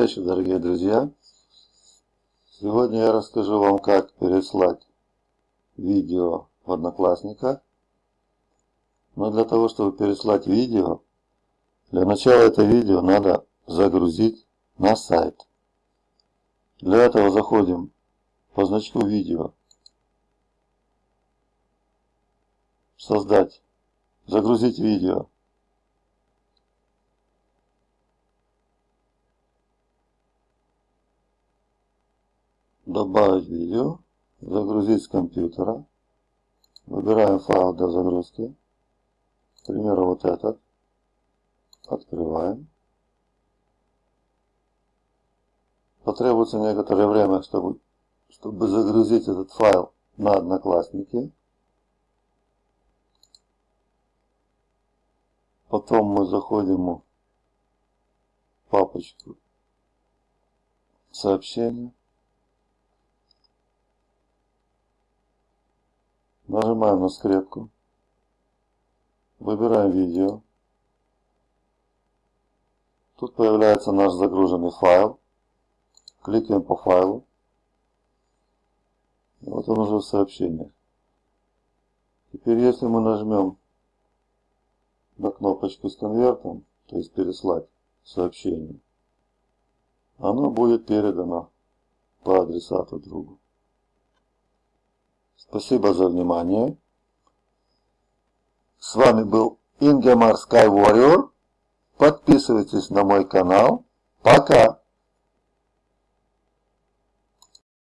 Добрый вечер, дорогие друзья. Сегодня я расскажу вам, как переслать видео в Одноклассниках. Но для того, чтобы переслать видео, для начала это видео надо загрузить на сайт. Для этого заходим по значку видео. Создать. Загрузить видео. Добавить видео, загрузить с компьютера. Выбираем файл для загрузки. К примеру, вот этот. Открываем. Потребуется некоторое время, чтобы, чтобы загрузить этот файл на Одноклассники. Потом мы заходим в папочку сообщения. Нажимаем на скрепку. Выбираем видео. Тут появляется наш загруженный файл. Кликаем по файлу. И вот он уже в сообщениях. Теперь если мы нажмем на кнопочку с конвертом, то есть переслать сообщение, оно будет передано по адресату другу. Спасибо за внимание. С вами был Ингемар Sky Warrior. Подписывайтесь на мой канал. Пока!